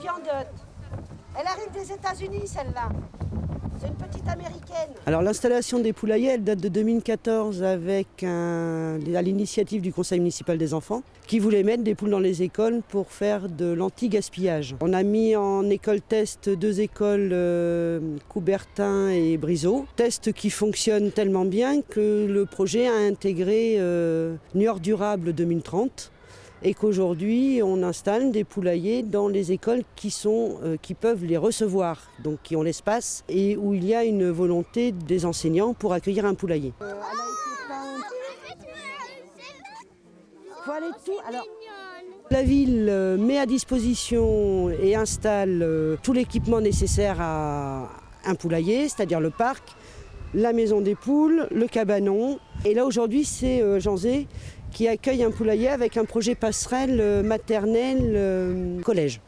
Guyandotte. Elle arrive des États-Unis, celle-là. C'est une petite américaine. Alors l'installation des poulaillers, elle date de 2014 avec à l'initiative du conseil municipal des enfants qui voulait mettre des poules dans les écoles pour faire de l'anti-gaspillage. On a mis en école test deux écoles, euh, Coubertin et Briseau. Test qui fonctionne tellement bien que le projet a intégré euh, Niort Durable 2030 et qu'aujourd'hui on installe des poulaillers dans les écoles qui, sont, euh, qui peuvent les recevoir, donc qui ont l'espace et où il y a une volonté des enseignants pour accueillir un poulailler. Euh, La ville euh, met à disposition et installe tout l'équipement nécessaire à un poulailler, c'est-à-dire le parc, la maison des poules, le cabanon. Et là aujourd'hui c'est Jean Zé qui accueille un poulailler avec un projet passerelle euh, maternelle euh, collège.